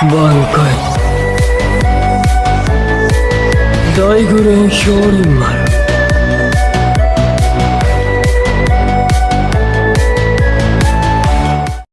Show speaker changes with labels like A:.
A: 挽回。大グレン氷丸